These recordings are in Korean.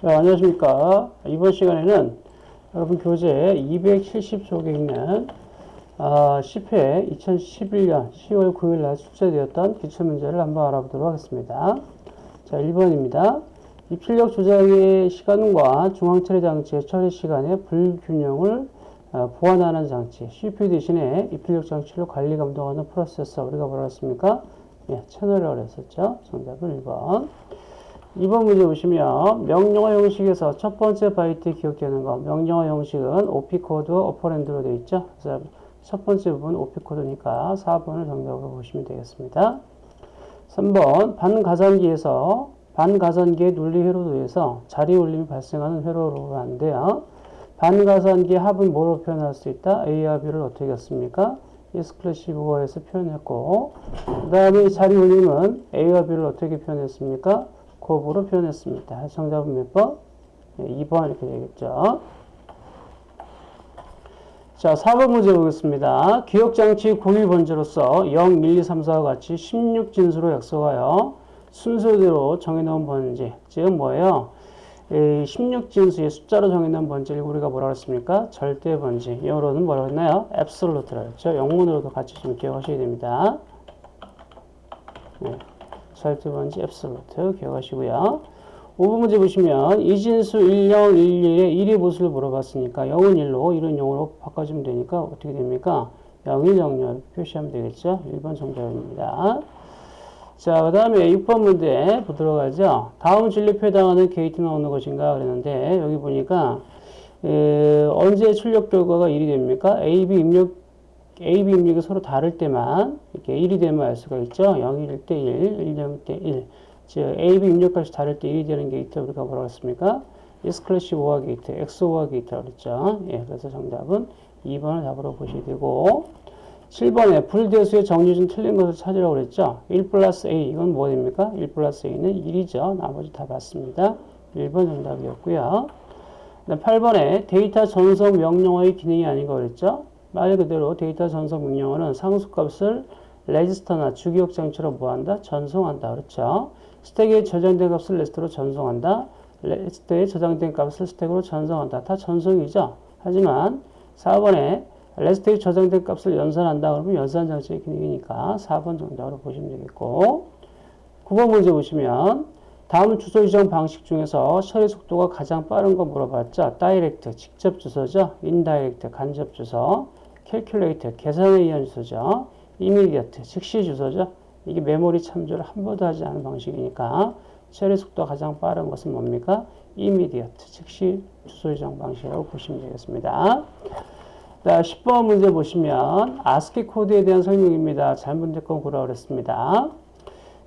자, 안녕하십니까. 이번 시간에는 여러분 교재 270쪽에 있는 아, 10회 2011년 10월 9일 날 출제되었던 기출문제를 한번 알아보도록 하겠습니다. 자, 1번입니다. 입출력 조작의 시간과 중앙처리 장치의 처리 시간의 불균형을 어, 보완하는 장치, CPU 대신에 입출력 장치를 관리 감독하는 프로세서, 우리가 뭐라 했습니까? 예, 채널이라고 했었죠. 정답은 1번. 2번 문제 보시면 명령어 형식에서 첫 번째 바이트 기억되는 거 명령어 형식은 OP 코드 operand로 되어 있죠. 그래서 첫 번째 부분 OP 코드니까 4번을 정답으로 보시면 되겠습니다. 3번 반가산기에서 반가산기의 논리 회로도 에서 자리 올림이 발생하는 회로로 하는데요. 반가산기의 합은 뭐로 표현할 수 있다? A와 B를 어떻게 했습니까? exclusive OR에서 표현했고 그 다음에 자리 울림은 A와 B를 어떻게 표현했습니까? 곱으로 표현했습니다. 정답은 몇 번? 네, 2번 이렇게 되겠죠. 자, 4번 문제 보겠습니다. 기억장치 공유 번지로서 0, 1, 2, 3, 4와 같이 16진수로 약속하여 순서대로 정해놓은 번지. 즉 뭐예요? 16진수의 숫자로 정해놓은 번지를 우리가 뭐라고 했습니까? 절대 번지. 영어로는 뭐라고 했나요? absolute라고 했죠. 영문으로도 같이 좀 기억하셔야 됩니다. 네. 번지 absolute 기억하시고요. 5번 문제 보시면 이진수 1, 0, 1, 1의 1의 보수를 물어봤으니까 0은 1로 1은 0으로 바꿔주면 되니까 어떻게 됩니까? 0, 1, 0, 0 표시하면 되겠죠? 1번 정답입니다. 자, 그 다음에 6번 문제 보도록 하죠. 다음 진리표에 해당하는 게이트는 어느 것인가 그랬는데 여기 보니까 에, 언제 출력 결과가 1이 됩니까? A, B 입력 A, B 입력이 서로 다를 때만 이렇게 1이 되면 알 수가 있죠. 0일 때 1, 1, 0일 때 1. 즉 A, B 입력값이 다를 때 1이 되는 게이트 우리가 뭐라고 했습니까? exclusive OR 게이트, X OR 게이트라고 그랬죠. 예, 그래서 정답은 2번을 답으로 보시게 되고 7번에 불대수의 정리 중 틀린 것을 찾으라고 그랬죠. 1 플러스 A 이건 뭐 됩니까? 1 플러스 A는 1이죠. 나머지 다 맞습니다. 1번 정답이었고요. 8번에 데이터 전송 명령어의 기능이 아닌 거 그랬죠. 말 그대로 데이터 전송 명령어는 상수값을 레지스터나 주기억 장치로 뭐한다? 전송한다. 그렇죠? 스택에 저장된 값을 레지스터로 전송한다. 레지스터에 저장된 값을 스택으로 전송한다. 다 전송이죠. 하지만 4번에 레지스터에 저장된 값을 연산한다. 그러면 연산 장치의 기능이니까 4번 정답으로 보시면 되겠고 9번 문제 보시면 다음 주소 지정 방식 중에서 처리 속도가 가장 빠른 거 물어봤죠. direct, 직접 주소죠. indirect, 간접 주소. calculator, 계산에 의한 주소죠. immediate, 즉시 주소죠. 이게 메모리 참조를 한 번도 하지 않은 방식이니까 처리 속도가 가장 빠른 것은 뭡니까? immediate, 즉시 주소 지정 방식이라고 보시면 되겠습니다. 자, 10번 문제 보시면 아스키 코드에 대한 설명입니다. 잘못된 건 고르라 그랬습니다.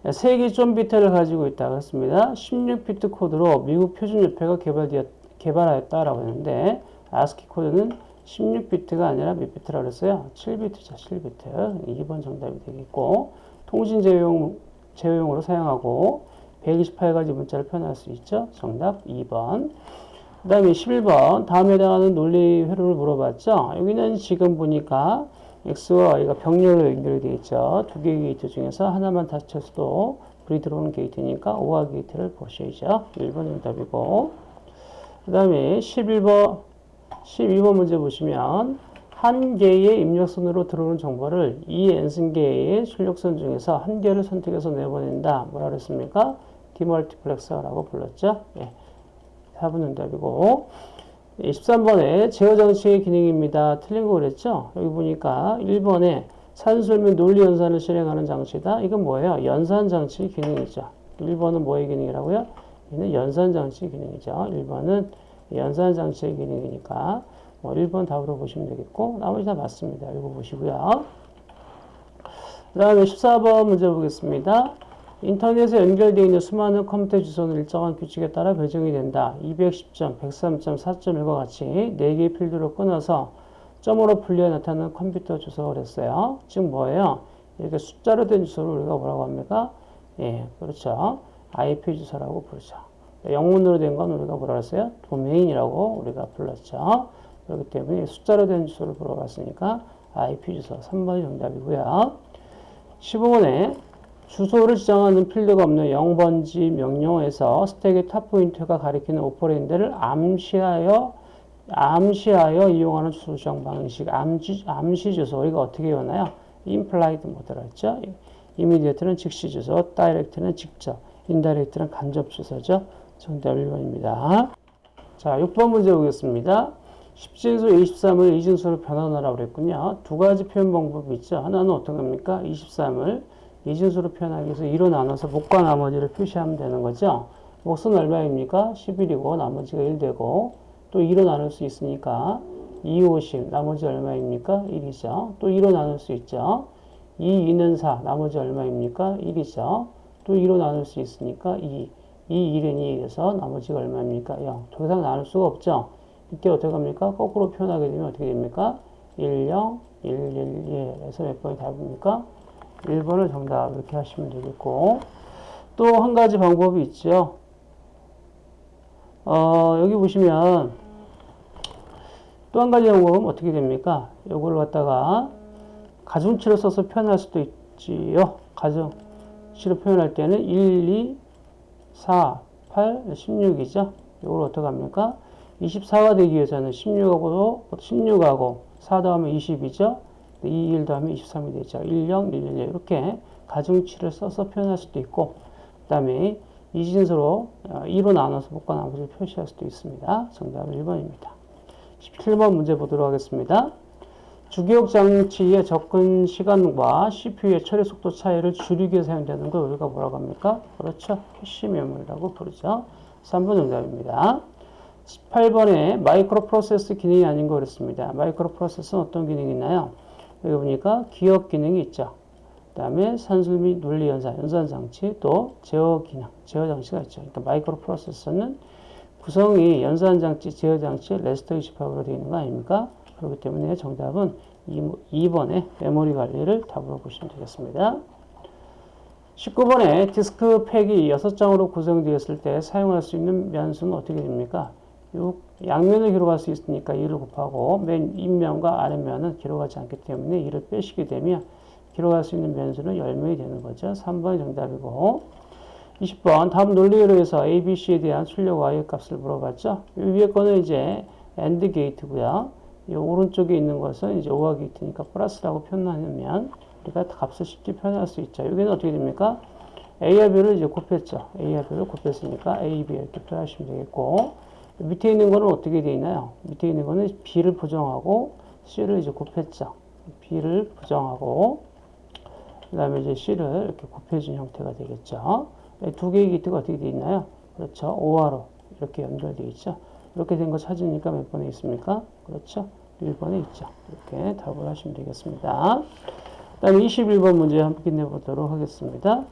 3개 좀 비트를 가지고 있다 그랬습니다. 16비트 코드로 미국 표준협회가 개발되었, 개발하였다라고 했는데 아스키 코드는 16비트가 아니라 몇 비트라고 그랬어요? 7비트죠, 7비트. 2번 정답이 되겠고 통신 제어용, 제어용으로 사용하고 128가지 문자를 표현할 수 있죠. 정답 2번. 그 다음에 11번 다음에 해당하는 논리 회로를 물어봤죠. 여기는 지금 보니까 X와 Y가 병렬로 연결이 되어 있죠. 두 개의 게이트 중에서 하나만 닫혔어도 불이 들어오는 게이트니까 OR 게이트를 보셔야죠. 1번 정답이고 그 다음에 11번 12번 문제 보시면 한 개의 입력선으로 들어오는 정보를 이 n승 개의 출력선 중에서 한 개를 선택해서 내보낸다. 뭐라 그랬습니까? demultiplexer라고 불렀죠. 예. 4번 정답이고 13번에 제어장치의 기능입니다. 틀린 거 그랬죠? 여기 보니까 1번에 산술면 논리 연산을 실행하는 장치다. 이건 뭐예요? 연산 장치 기능이죠. 1번은 뭐의 기능이라고요? 이는 연산 장치 기능이죠. 1번은 연산장치의 기능이니까 뭐 1번 답으로 보시면 되겠고 나머지 다 맞습니다. 읽어보시고요. 그 다음에 14번 문제 보겠습니다. 인터넷에 연결되어 있는 수많은 컴퓨터 주소는 일정한 규칙에 따라 배정이 된다. 210점, 103점, 4.1과 같이 4개의 필드로 끊어서 점으로 분리해 나타나는 컴퓨터 주소가 그랬어요. 즉 뭐예요? 이렇게 숫자로 된 주소를 우리가 뭐라고 합니까? 예, 그렇죠. IP 주소라고 부르죠. 영문으로 된 건 우리가 뭐라 그랬어요? 도메인이라고 우리가 불렀죠. 그렇기 때문에 숫자로 된 주소를 물어봤으니까 IP 주소 3번이 정답이고요. 15번에 주소를 지정하는 필드가 없는 0번지 명령어에서 스택의 top pointer가 가리키는 operand를 암시하여 암시하여 이용하는 주소 지정 방식 암시, 암시 주소 이거 어떻게 외워나요? implied 모드라 했죠. immediate는 즉시 주소, direct는 직접, indirect는 간접 주소죠. 정답 1번입니다. 자, 6번 문제 보겠습니다. 10진수 23을 2진수로 변환하라고 그랬군요. 두 가지 표현 방법이 있죠. 하나는 어떤 겁니까? 23을 2진수로 표현하기 위해서 2로 나눠서 목과 나머지를 표시하면 되는 거죠. 목은 얼마입니까? 11이고 나머지가 1 되고 또 2로 나눌 수 있으니까 2, 50 나머지 얼마입니까? 1이죠. 또 2로 나눌 수 있죠. 2, 2는 4 나머지 얼마입니까? 1이죠. 또 2로 나눌 수 있으니까 2, 2, 1은 2에서 나머지가 얼마입니까? 0. 더 이상 나눌 수가 없죠. 이때 어떻게 합니까? 거꾸로 표현하게 되면 어떻게 됩니까? 1, 0, 1, 1, 1에서 몇 번이 답입니까? 1번을 정답 이렇게 하시면 되겠고 또 한 가지 방법이 있죠. 어, 여기 보시면 또 한 가지 방법은 어떻게 됩니까? 이걸 갖다가 가중치로 써서 표현할 수도 있지요. 가중치로 표현할 때는 1, 2, 4, 8, 16이죠. 이걸 어떻게 합니까? 24가 되기 위해서는 16하고 16하고 4 다음에 20이죠. 2, 1 다음에 23이 되죠. 1, 0, 1, 1 이렇게 가중치를 써서 표현할 수도 있고 그 다음에 이진수로 2로 어, 나눠서 몫과 나머지를 표시할 수도 있습니다. 정답은 1번입니다. 17번 문제 보도록 하겠습니다. 주기억 장치의 접근 시간과 CPU의 처리 속도 차이를 줄이기 위해 사용되는 걸 우리가 뭐라고 합니까? 그렇죠. 캐시 메모리라고 부르죠. 3번 정답입니다. 18번에 마이크로 프로세서 기능이 아닌 거 그랬습니다. 마이크로 프로세서는 어떤 기능이 있나요? 여기 보니까 기억 기능이 있죠. 그 다음에 산술 및 논리 연산, 연산 장치, 또 제어 기능, 제어 장치가 있죠. 그러니까 마이크로 프로세서는 구성이 연산 장치, 제어 장치, 레지스터 집합으로 되어 있는 거 아닙니까? 그렇기 때문에 정답은 2번의 메모리 관리를 답으로 보시면 되겠습니다. 19번에 디스크 팩이 6장으로 구성되었을 때 사용할 수 있는 면수는 어떻게 됩니까? 6, 양면을 기록할 수 있으니까 2를 곱하고 맨 윗면과 아랫면은 기록하지 않기 때문에 2를 빼시게 되면 기록할 수 있는 변수는 10명이 되는 거죠. 3번이 정답이고 20번 다음 논리로 해서 A, B, C에 대한 출력 Y의 값을 물어봤죠. 이 위에 거는 이제 AND 게이트고요. 이 오른쪽에 있는 것은 이제 OR 게이트니까 플러스라고 표현하면 우리가 값을 쉽게 표현할 수 있죠. 여기는 어떻게 됩니까? A와 B를 이제 곱했죠. A와 B를 곱했으니까 A, B 이렇게 표현하시면 되겠고 밑에 있는 거는 어떻게 되어 있나요? 밑에 있는 거는 B를 부정하고 C를 이제 곱했죠. B를 부정하고 그 다음에 이제 C를 이렇게 곱해준 형태가 되겠죠. 두 개의 기트가 어떻게 되어 있나요? 그렇죠. 5화로 이렇게 연결되어 있죠. 이렇게 된 거 찾으니까 몇 번에 있습니까? 그렇죠. 1번에 있죠. 이렇게 답을 하시면 되겠습니다. 그 다음에 21번 문제 함께 내보도록 하겠습니다.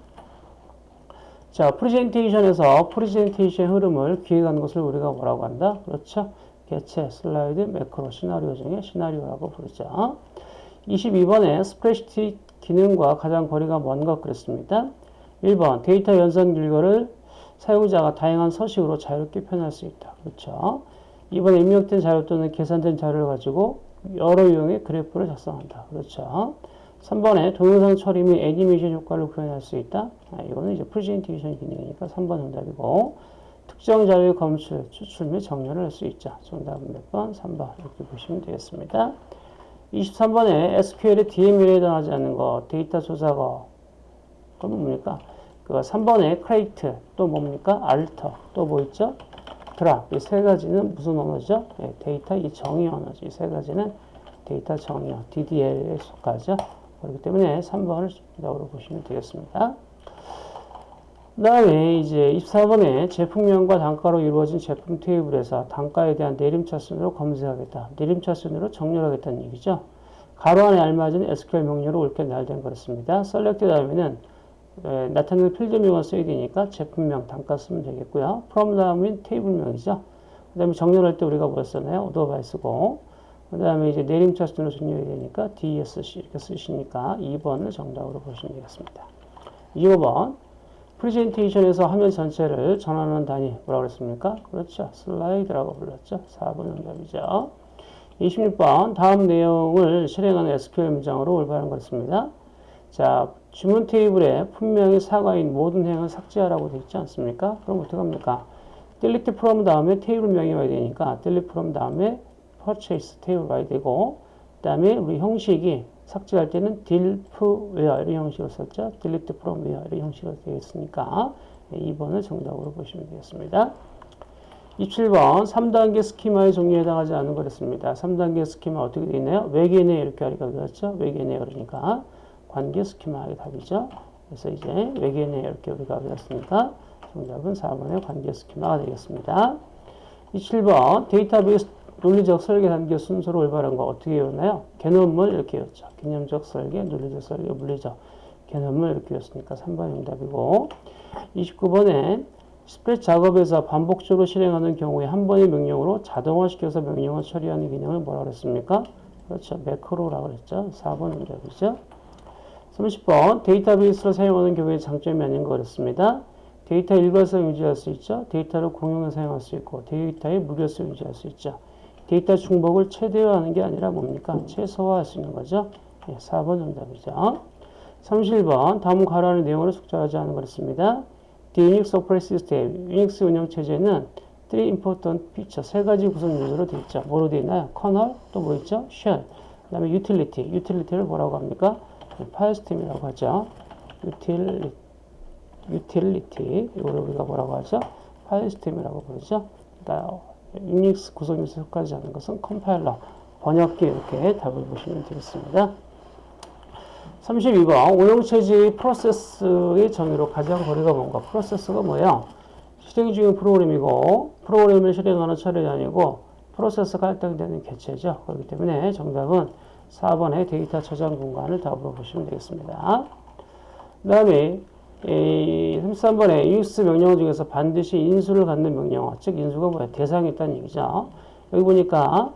자, 프레젠테이션에서 프레젠테이션 흐름을 기획하는 것을 우리가 뭐라고 한다? 그렇죠. 개체, 슬라이드, 매크로, 시나리오 중에 시나리오라고 부르죠. 22번에 스프레드시트 기능과 가장 거리가 먼 것 그랬습니다. 1번 데이터 연산 결과를 사용자가 다양한 서식으로 자유롭게 표현할 수 있다. 그렇죠. 2번 입력된 자료 또는 계산된 자료를 가지고 여러 유형의 그래프를 작성한다. 그렇죠. 3번에 동영상 처리 및 애니메이션 효과를 구현할 수 있다. 아, 이거는 이제 프레젠테이션 기능이니까 3번 정답이고 특정 자료의 검출, 추출 및 정렬을 할 수 있죠. 정답은 몇 번? 3번 이렇게 보시면 되겠습니다. 23번에 SQL의 DML에 해당하지 않는 거, 데이터 조작어. 그건 뭡니까? 그 3번에 CREATE, 또 뭡니까? ALTER, 또 뭐 있죠? DROP. 이 세 가지는 무슨 언어죠? 네, 데이터 이 정의 언어죠. 이 세 가지는 데이터 정의, DDL에 속하죠. 그렇기 때문에 3번을 정답으로 보시면 되겠습니다. 그 다음에 이제 24번에 제품명과 단가로 이루어진 제품 테이블에서 단가에 대한 내림차 순으로 검색하겠다. 내림차 순으로 정렬하겠다는 얘기죠. 가로 안에 알맞은 SQL 명령으로 옳게 나열된 그렇습니다. SELECT 다음에는 나타내는 필드명을 써야 되니까 제품명, 단가 쓰면 되겠고요. from 다음은 테이블명이죠. 그 다음에 정렬할 때 우리가 뭐 썼나요? ORDER BY 쓰고 그 다음에 이제 내림차 순으로 정렬해야 되니까 DESC 이렇게 쓰시니까 2번을 정답으로 보시면 되겠습니다. 2번 프레젠테이션에서 화면 전체를 전환하는 단위 뭐라고 그랬습니까? 그렇죠. 슬라이드라고 불렀죠. 4번 정답이죠. 26번 다음 내용을 실행하는 SQL 문장으로 올바른 것습니다 자, 주문 테이블에 분명히 사과인 모든 행을 삭제하라고 되어 있지 않습니까? 그럼 어떡합니까? delete from 다음에 테이블 명이 와야 되니까 delete from 다음에 purchase 테이블 와야 되고 그 다음에 우리 형식이 삭제할 때는 delp where 이런 형식으로 썼죠. delete from where 이런 형식으로 되어 있으니까 2번을 정답으로 보시면 되겠습니다. 27번 3단계 스키마의 종류에 해당하지 않은 거랬습니다. 3단계 스키마 어떻게 되어 있나요? 외계내 이렇게 하니까 그렇죠? 외계내 그러니까 관계 스키마의 답이죠. 그래서 이제 외계내 이렇게 우리가 배웠으니까 정답은 4번의 관계 스키마가 되겠습니다. 27번 데이터베이스 논리적 설계 단계 순서로 올바른 거 어떻게 외웠나요? 개념물 이렇게 외웠죠. 개념적 설계, 논리적 설계, 물리적 개념물 이렇게 외웠으니까 3번 정답이고 29번에 스프레드시트 작업에서 반복적으로 실행하는 경우에 한 번의 명령으로 자동화시켜서 명령을 처리하는 개념을 뭐라고 그랬습니까? 그렇죠. 매크로라고 그랬죠. 4번 정답이죠. 30번 데이터베이스를 사용하는 경우에 장점이 아닌 거 그랬습니다. 데이터 일관성 유지할 수 있죠. 데이터를 공용해 사용할 수 있고 데이터의 무결성 유지할 수 있죠. 데이터 중복을 최대화하는 게 아니라 뭡니까? 최소화할 수 있는 거죠. 네, 4번 정답이죠. 31번 다음 가로 안 내용으로 속하지 않은 거랬습니다. The Unix Operating System, 유닉스 운영 체제는 three important feature, 세 가지 구성 요소로 되어 있죠. 뭐로 되어 있나요? 커널, 또 뭐 있죠? shell, 그 다음에 utility, utility를 뭐라고 합니까? 파일 시스템이라고 하죠. utility, utility, 이걸 우리가 뭐라고 하죠? 파일 시스템이라고 부르죠. 그러니까 유닉스 구성 요소 속하지 않은 것은 컴파일러, 번역기 이렇게 답을 보시면 되겠습니다. 32번 운영체제의 프로세스의 정의로 가장 거리가 뭔가 프로세스가 뭐예요? 실행 중인 프로그램이고 프로그램을 실행하는 처리이 아니고 프로세스가 할당되는 개체죠. 그렇기 때문에 정답은 4번의 데이터 저장 공간을 답으로 보시면 되겠습니다. 그 다음에 33번에 UX 명령 중에서 반드시 인수를 갖는 명령어 즉 인수가 뭐야? 대상이 있다는 얘기죠. 여기 보니까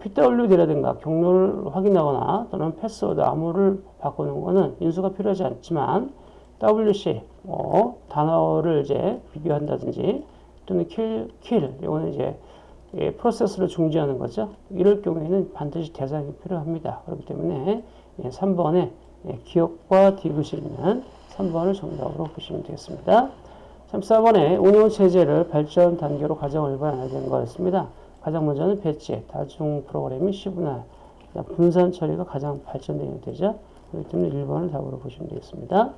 PWD라든가 경로를 확인하거나 또는 패스워드 암호를 바꾸는 것은 인수가 필요하지 않지만 WC 뭐 단어를 이제 비교한다든지 또는 kill, kill 이거는 이제 예, 프로세스를 중지하는 거죠. 이럴 경우에는 반드시 대상이 필요합니다. 그렇기 때문에 예, 3번에 예, 기억과 디귿이 있는 3번을 정답으로 보시면 되겠습니다. 34번에 운영체제를 발전 단계로 가장 올바른 되는 거였습니다. 가장 먼저는 배치, 다중 프로그래밍 시분할, 분산 처리가 가장 발전되는 되죠. 그렇기 때문에 1번을 답으로 보시면 되겠습니다.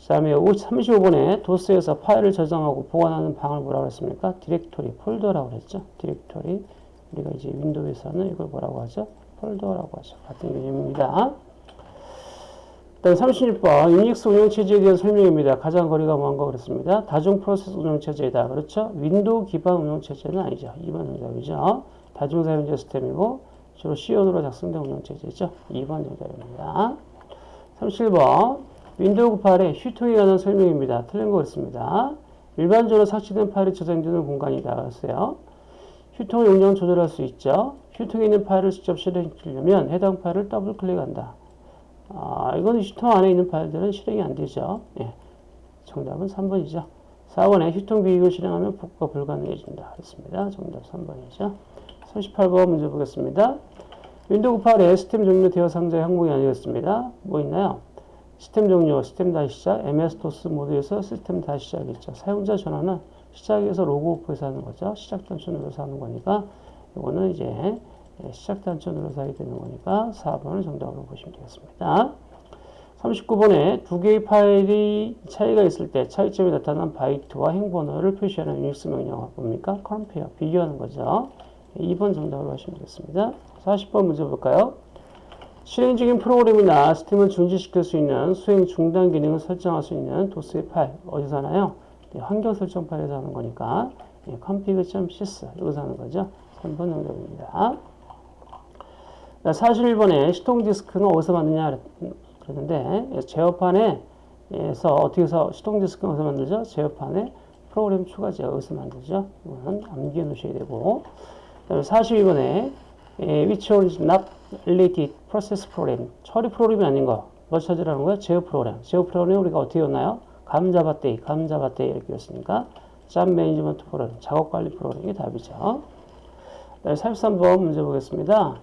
그 다음에 35번에 도스에서 파일을 저장하고 보관하는 방을 뭐라고 했습니까? 디렉토리, 폴더라고 했죠. 디렉토리. 우리가 이제 윈도우에서는 이걸 뭐라고 하죠? 폴더라고 하죠. 같은 개념입니다. 다음 36번 유닉스 운영체제에 대한 설명입니다. 가장 거리가 먼 거 그렇습니다. 다중 프로세스 운영체제이다. 그렇죠? 윈도우 기반 운영체제는 아니죠. 2번 정답이죠. 다중 사용자 시스템이고 주로 C언어로 작성된 운영체제죠. 2번 정답입니다. 37번 윈도우 8의 휴지통에 관한 설명입니다. 틀린 거 그렇습니다. 일반적으로 삭제된 파일이 저장되는 공간이다. 그랬어요. 휴지통 용량 조절할 수 있죠. 휴지통에 있는 파일을 직접 실행하려면 해당 파일을 더블 클릭한다. 아, 이건 휴지통 안에 있는 파일들은 실행이 안 되죠. 예. 정답은 3번이죠. 4번에 휴지통 비우기를 실행하면 복구가 불가능해진다. 그렇습니다. 정답 3번이죠. 38번 문제 보겠습니다. 윈도우 98에 시스템 종료 대화 상자의 항목이 아닌 거 그랬습니다. 뭐 있나요? 시스템 종료, 시스템 다시 시작, MS-DOS 모드에서 시스템 다시 시작이죠. 사용자 전환은 시작에서 로그오프에서 하는 거죠. 시작 단추 눌러서 하는 거니까 이거는 이제 시작 단추 눌러서 하게 되는 거니까 4번을 정답으로 보시면 되겠습니다. 39번에 두 개의 파일이 차이가 있을 때 차이점이 나타난 바이트와 행번호를 표시하는 유닉스 명령어 뭡니까? compare, 비교하는 거죠. 2번 정답으로 하시면 되겠습니다. 40번 문제 볼까요? 실행 중인 프로그램이나 시스템을 중지시킬 수 있는 수행 중단 기능을 설정할 수 있는 도스의 파일 어디서 하나요? 네, 환경 설정 파일에서 하는 거니까 네, config.sys 여기서 하는 거죠. 3번 정답입니다. 41번에 시동 디스크는 어디서 만드냐 그랬는데 제어판에서 어떻게 해서 시동 디스크는 어디서 만들죠? 제어판에 프로그램 추가 제 어디서 만들죠? 이거는 암기해 놓으셔야 되고 그다음에 42번에 which is not related process program 처리 프로그램이 아닌 거. 뭘 찾으라는 거예요? 제어 프로그램. 제어 프로그램 우리가 어떻게 였나요? 감자밭데이, 감자밭데이 이렇게 였으니까 job management 프로그램, 작업 관리 프로그램이 답이죠. 43번 문제 보겠습니다.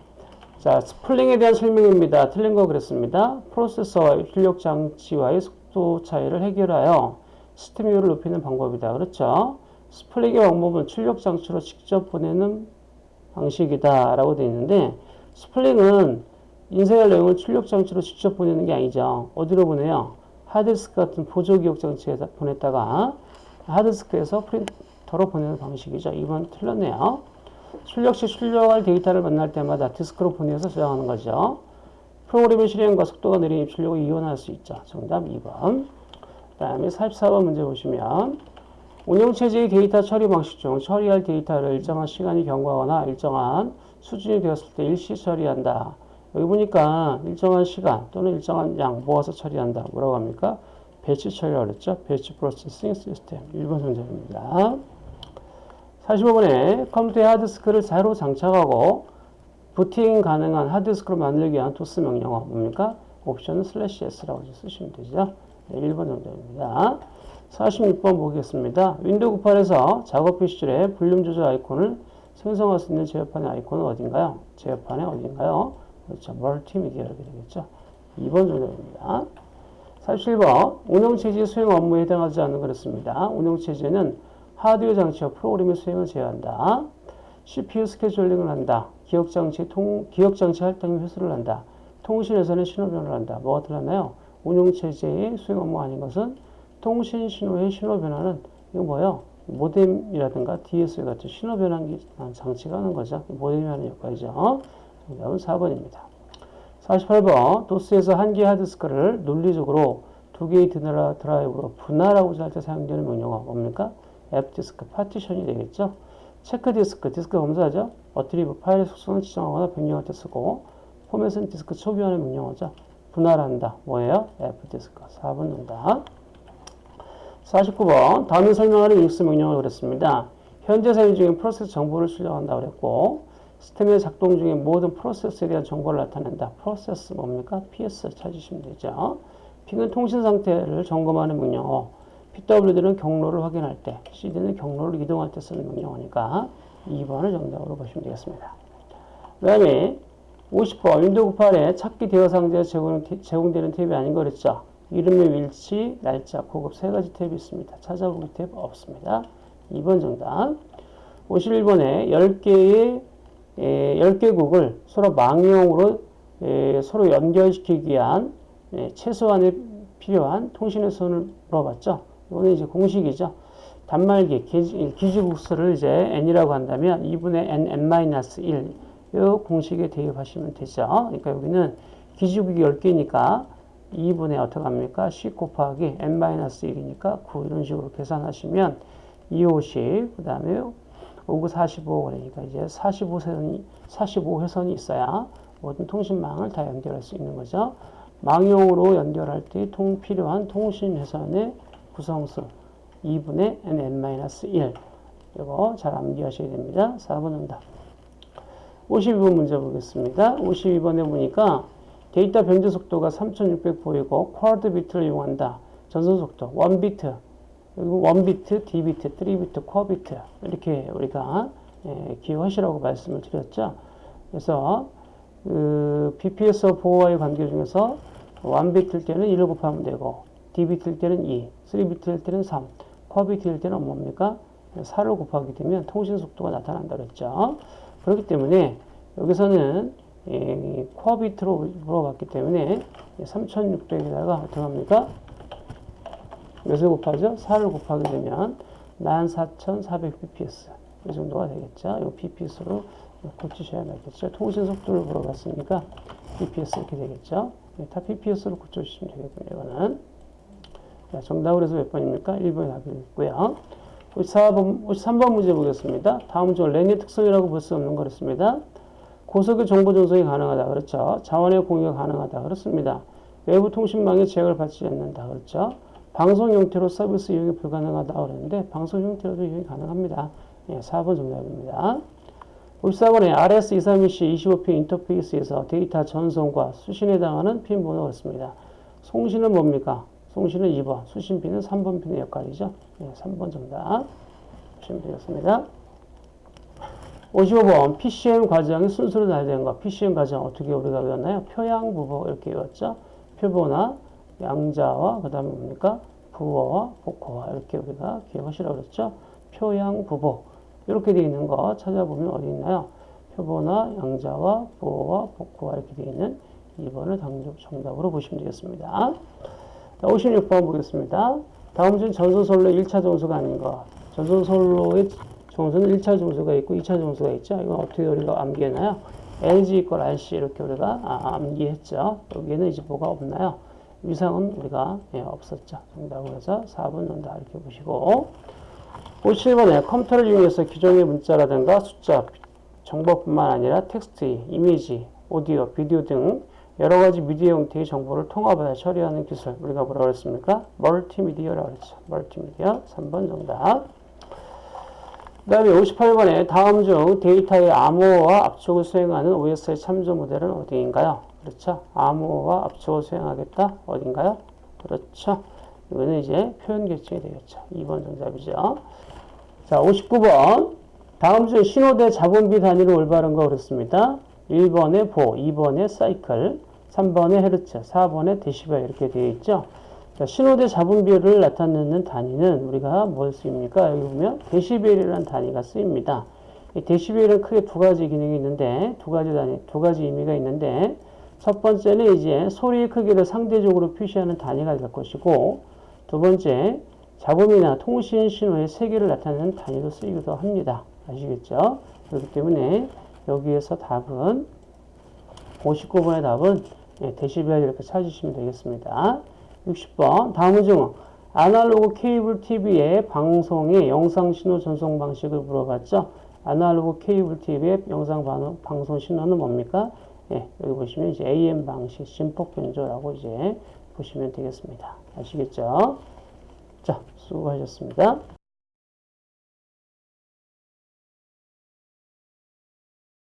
자, spooling에 대한 설명입니다. 틀린 거 그랬습니다. 프로세서와 출력 장치와의 속도 차이를 해결하여 시스템 효율을 높이는 방법이다. 그렇죠? spooling의 방법은 출력 장치로 직접 보내는 방식이다. 라고 되어 있는데, spooling은 인쇄할 내용을 출력 장치로 직접 보내는 게 아니죠. 어디로 보내요? 하드디스크 같은 보조 기억 장치에 보냈다가 하드디스크에서 프린터로 보내는 방식이죠. 2번 틀렸네요. 출력 시 출력할 데이터를 만날 때마다 디스크로 보내서 저장하는 거죠. 프로그램의 실행과 속도가 느린 입출력을 이용할 수 있죠. 정답 2번. 그 다음에 44번 문제 보시면 운영체제의 데이터 처리 방식 중 처리할 데이터를 일정한 시간이 경과하거나 일정한 수준이 되었을 때 일시 처리한다. 여기 보니까 일정한 시간 또는 일정한 양 모아서 처리한다. 뭐라고 합니까? batch 처리라고 그랬죠? batch processing 시스템. 1번 정답입니다. 45번에 컴퓨터의 하드디스크를 새로 장착하고 부팅 가능한 하드디스크를 만들기 위한 도스 명령어 뭡니까? 옵션은 슬래시 S라고 쓰시면 되죠. 네, 1번 정답입니다. 46번 보겠습니다. 윈도우 98에서 작업 표시줄에 볼륨 조절 아이콘을 생성할 수 있는 제어판의 아이콘은 어딘가요? 제어판의 어딘가요? 그렇죠. 멀티미디어 이렇게 되겠죠. 2번 정답입니다. 47번 운영체제 수행 업무에 해당하지 않는 그렇습니다. 운영체제는 하드웨어 장치와 프로그램의 수행을 제어한다. CPU 스케줄링을 한다. 기억장치 통, 기억장치 할당의 회수를 한다. 통신에서는 신호 변화를 한다. 뭐가 들었나요? 운영체제의 수행 업무 아닌 것은 통신 신호의 신호 변화는 이거 뭐예요? 모뎀이라든가 DSL 같은 신호 변환기 장치가 하는 거죠. 모뎀이 하는 역할이죠. 정답은 4번입니다. 48번 도스에서 한 개의 하드디스크를 논리적으로 두 개의 드라이브로 분할하고자 할 때 사용되는 명령어 뭡니까? FDISK 파티션이 되겠죠. CHKDSK, 디스크 검사하죠. ATTRIB 파일의 속성을 지정하거나 변경할 때 쓰고 포맷은 디스크 초기화하는 명령어죠. 분할한다. 뭐예요? FDISK. 4번 정답. 49번 다음에 설명하는 유닉스 명령을 그랬습니다. 현재 사용 중인 프로세스 정보를 출력한다 그랬고 시스템의 작동 중인 모든 프로세스에 대한 정보를 나타낸다. 프로세스 뭡니까? PS 찾으시면 되죠. ping은 통신 상태를 점검하는 명령어. PWD는 경로를 확인할 때, CD는 경로를 이동할 때 쓰는 명령어니까 2번을 정답으로 보시면 되겠습니다. 그 다음에 50번 윈도우 98에 찾기 대화 상자에 제공, 제공되는 탭이 아닌 거 그랬죠. 이름 및 위치, 날짜, 고급 세 가지 탭이 있습니다. 찾아보기 탭 없습니다. 2번 정답. 51번에 10개의 에, 10개국을 서로 망용으로 에, 서로 연결시키기 위한 에, 최소한의 필요한 통신의 선을 물어봤죠. 이거는 이제 공식이죠. 단말기, 기지국수를 이제 n이라고 한다면 2분의 n, n-1 이 공식에 대입하시면 되죠. 그러니까 여기는 기지국이 10개니까 2분의 어떻게 합니까? 10 곱하기 n-1이니까 9 이런 식으로 계산하시면 2, 50, 그 다음에 5구 45 그러니까 이제 45회선이 45회선이 있어야 모든 통신망을 다 연결할 수 있는 거죠. 망용으로 연결할 때 통, 필요한 통신 회선의 구성수 2분의 n-1 이거 잘 암기하셔야 됩니다. 4번 응답 52번 문제 보겠습니다. 52번에 보니까 데이터 변조 속도가 3600 보이고 쿼드 비트를 이용한다. 전송 속도 1비트 그리고 1비트, D비트, 3비트, 쿼비트 이렇게 우리가 예, 기억하시라고 말씀을 드렸죠. 그래서 그 BPS 보호와의 관계 중에서 1비트일 때는 1을 곱하면 되고 D비트일 때는 2, 3비트일 때는 3, 쿼비트일 때는 뭡니까? 4를 곱하게 되면 통신 속도가 나타난다 그랬죠. 그렇기 때문에 여기서는 예, 쿼비트로 물어봤기 때문에 3600에다가 어떻게 합니까? 몇을 곱하죠? 4를 곱하게 되면 14,400 bps 이 정도가 되겠죠. 이 bps로 고치셔야 되겠죠. 통신 속도를 물어봤으니까 bps 이렇게 되겠죠. 다 bps로 고쳐주시면 되겠군요. 이거는 자, 정답을 해서 몇 번입니까? 1번이 답이 있고요 54번, 53번 문제 보겠습니다. 다음 중 랜의 특성이라고 볼 수 없는 거였습니다. 고속의 정보 전송이 가능하다. 그렇죠. 자원의 공유가 가능하다. 그렇습니다. 외부 통신망에 제약을 받지 않는다. 그렇죠. 방송 형태로 서비스 이용이 불가능하다고 그랬는데 방송 형태로도 이용이 가능합니다. 예, 4번 정답입니다. 54번에 RS232C 25P 인터페이스에서 데이터 전송과 수신에 해당하는 핀 번호가 있습니다. 송신은 뭡니까? 송신은 2번, 수신 핀은 3번 핀의 역할이죠. 예, 3번 정답 보시면 되겠습니다. 55번 PCM 과정이 순서로 나야 되는 거. PCM 과정 어떻게 우리가 외웠나요? 표양부보 이렇게 외웠죠. 표보나 양자와 그 다음에 뭡니까? 부어와 복호와 이렇게 우리가 기억하시라고 그랬죠. 표양부보 이렇게 되어 있는 거 찾아보면 어디 있나요? 표보나 양자와 부어와 복호와 이렇게 되어 있는 2번을 정답으로 보시면 되겠습니다. 자, 56번 보겠습니다. 다음 중 전소솔로 1차 정수가 아닌 거. 전소솔로의 정수는 1차 정수가 있고 2차 정수가 있죠. 이건 어떻게 우리가 암기했나요? LG 이퀄 RC 이렇게 우리가 아, 암기했죠. 여기에는 이제 뭐가 없나요? 위상은 우리가 예, 없었죠. 정답을 해서 4번 논다 이렇게 보시고 57번에 컴퓨터를 이용해서 기존의 문자라든가 숫자, 정보뿐만 아니라 텍스트, 이미지, 오디오, 비디오 등 여러 가지 미디어 형태의 정보를 통합하여 처리하는 기술 우리가 뭐라고 했습니까? 멀티미디어라고 했죠. 멀티미디어 3번 정답 그 다음에 58번에 다음 중 데이터의 암호화 압축을 수행하는 OSI 참조 모델은 어디인가요? 그렇죠. 암호화 압축을 수행하겠다. 어딘가요? 그렇죠. 이거는 이제 표현 계층이 되겠죠. 2번 정답이죠. 자, 59번. 다음 중 신호대 잡음비 단위로 올바른 거 그랬습니다. 1번에 보, 2번에 사이클, 3번에 헤르츠, 4번에 데시벨 이렇게 되어 있죠. 자, 신호대 잡음비를 나타내는 단위는 우리가 뭘 쓰입니까? 여기 보면 데시벨이라는 단위가 쓰입니다. 이 데시벨은 크게 두 가지 기능이 있는데 두 가지 단위, 두 가지 의미가 있는데 첫 번째는 이제 소리의 크기를 상대적으로 표시하는 단위가 될 것이고 두 번째 잡음이나 통신 신호의 세기를 나타내는 단위로 쓰이기도 합니다. 아시겠죠? 그렇기 때문에 여기에서 답은 59번의 답은 예, 데시벨 이렇게 찾으시면 되겠습니다. 60번 다음은 중 아날로그 케이블 TV의 방송의 영상 신호 전송 방식을 물어봤죠. 아날로그 케이블 TV의 영상 방송 신호는 뭡니까? 예, 여기 보시면 이제 AM 방식 심폭 변조라고 이제 보시면 되겠습니다. 아시겠죠? 자, 수고하셨습니다.